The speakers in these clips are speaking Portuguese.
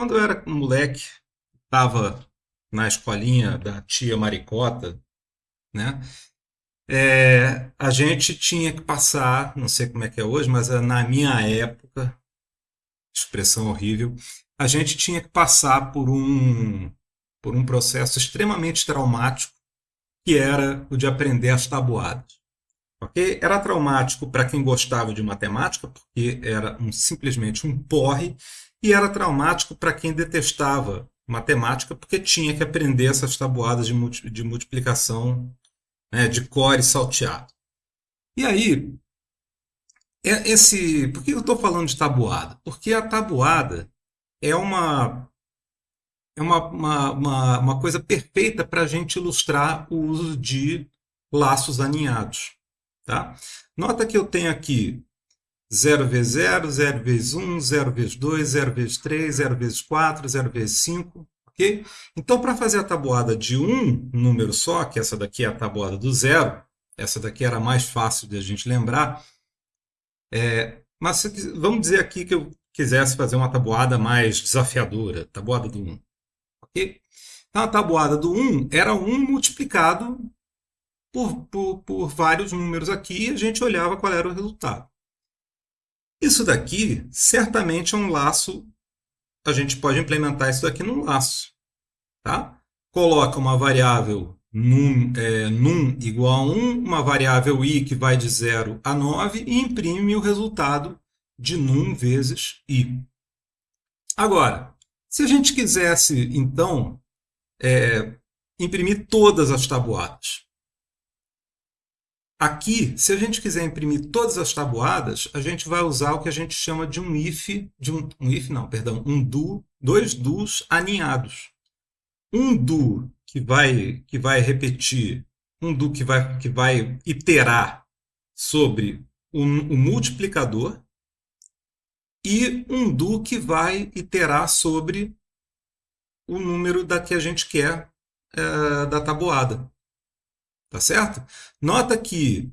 quando eu era moleque, estava na escolinha da tia Maricota, né? É, a gente tinha que passar, não sei como é que é hoje, mas na minha época, expressão horrível, a gente tinha que passar por um, por um processo extremamente traumático, que era o de aprender as tabuadas. Okay? Era traumático para quem gostava de matemática, porque era um, simplesmente um porre, e era traumático para quem detestava matemática, porque tinha que aprender essas tabuadas de, de multiplicação né, de core salteado. E aí, é esse, por que eu estou falando de tabuada? Porque a tabuada é uma é uma, uma, uma, uma coisa perfeita para a gente ilustrar o uso de laços aninhados. Tá? Nota que eu tenho aqui 0 vezes 0, 0 vezes 1, 0 vezes 2, 0 vezes 3, 0 vezes 4, 0 vezes 5. Okay? Então, para fazer a tabuada de um número só, que essa daqui é a tabuada do zero, essa daqui era mais fácil de a gente lembrar, é, mas vamos dizer aqui que eu quisesse fazer uma tabuada mais desafiadora, tabuada do 1. Okay? Então, a tabuada do 1 era 1 multiplicado por, por, por vários números aqui e a gente olhava qual era o resultado. Isso daqui certamente é um laço a gente pode implementar isso daqui num laço. Tá? Coloca uma variável num, é, num igual a 1, uma variável i que vai de 0 a 9 e imprime o resultado de num vezes i. Agora, se a gente quisesse, então, é, imprimir todas as tabuadas, Aqui, se a gente quiser imprimir todas as tabuadas, a gente vai usar o que a gente chama de um if, de um, um if não, perdão, um do, dois dos aninhados. Um do que vai que vai repetir, um do que vai que vai iterar sobre o, o multiplicador e um do que vai iterar sobre o número da que a gente quer é, da tabuada. Tá certo? Nota que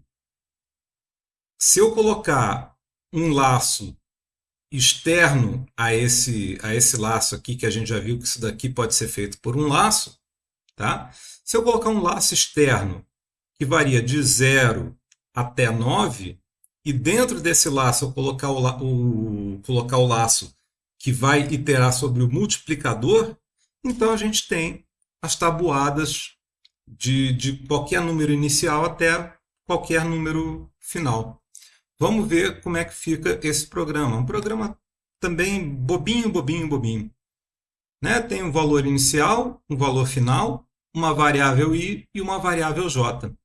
se eu colocar um laço externo a esse, a esse laço aqui, que a gente já viu que isso daqui pode ser feito por um laço, tá? Se eu colocar um laço externo que varia de 0 até 9, e dentro desse laço eu colocar o, o, colocar o laço que vai iterar sobre o multiplicador, então a gente tem as tabuadas de, de qualquer número inicial até qualquer número final. Vamos ver como é que fica esse programa. Um programa também bobinho, bobinho, bobinho. Né? Tem um valor inicial, um valor final, uma variável i e uma variável j.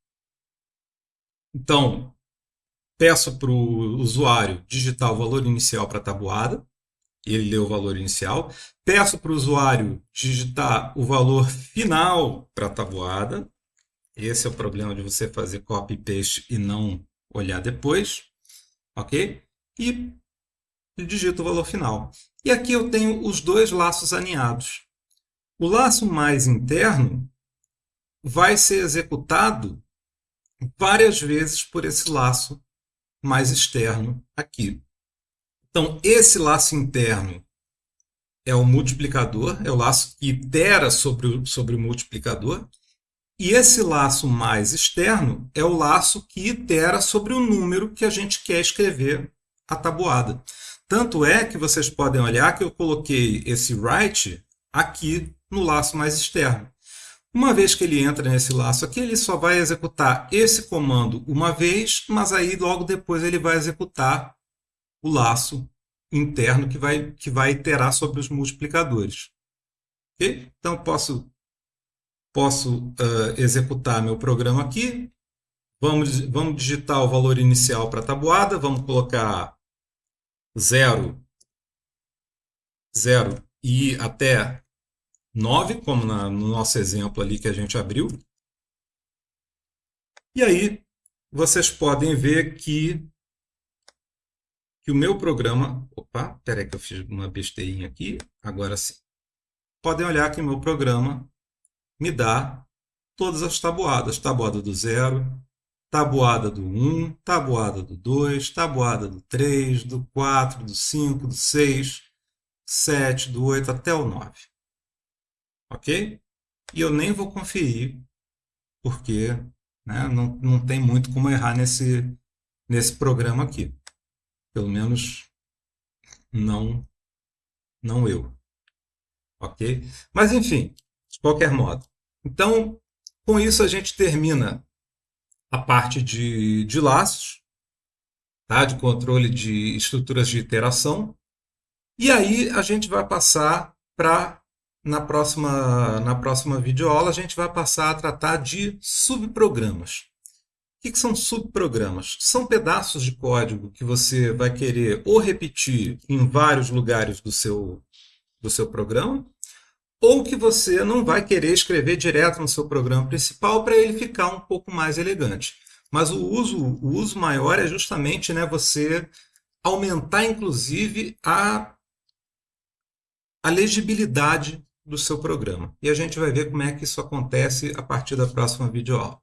Então, peço para o usuário digitar o valor inicial para a tabuada, ele lê o valor inicial. Peço para o usuário digitar o valor final para a tabuada. Esse é o problema de você fazer copy paste e não olhar depois. Ok? E digito o valor final. E aqui eu tenho os dois laços alinhados. O laço mais interno vai ser executado várias vezes por esse laço mais externo aqui. Então, esse laço interno é o multiplicador, é o laço que itera sobre o, sobre o multiplicador. E esse laço mais externo é o laço que itera sobre o número que a gente quer escrever a tabuada. Tanto é que vocês podem olhar que eu coloquei esse write aqui no laço mais externo. Uma vez que ele entra nesse laço aqui, ele só vai executar esse comando uma vez, mas aí logo depois ele vai executar o laço interno que vai, que vai iterar sobre os multiplicadores. Okay? Então, posso, posso uh, executar meu programa aqui. Vamos, vamos digitar o valor inicial para a tabuada. Vamos colocar 0, 0 e até 9, como na, no nosso exemplo ali que a gente abriu. E aí, vocês podem ver que que o meu programa... Opa, peraí que eu fiz uma besteirinha aqui. Agora sim. Podem olhar que o meu programa me dá todas as tabuadas. Tabuada do zero, tabuada do 1, tabuada do 2, tabuada do 3, do 4, do 5, do 6. 7, do 8 até o 9. Ok? E eu nem vou conferir, porque né, não, não tem muito como errar nesse, nesse programa aqui. Pelo menos não, não eu. Ok? Mas enfim, de qualquer modo. Então, com isso a gente termina a parte de, de laços, tá? de controle de estruturas de interação. E aí a gente vai passar para, na próxima, na próxima videoaula, a gente vai passar a tratar de subprogramas. O que, são subprogramas? São pedaços de código que você vai querer ou repetir em vários lugares do seu, do seu programa, ou que você não vai querer escrever direto no seu programa principal para ele ficar um pouco mais elegante. Mas o uso, o uso maior é justamente né, você aumentar, inclusive, a, a legibilidade do seu programa. E a gente vai ver como é que isso acontece a partir da próxima videoaula.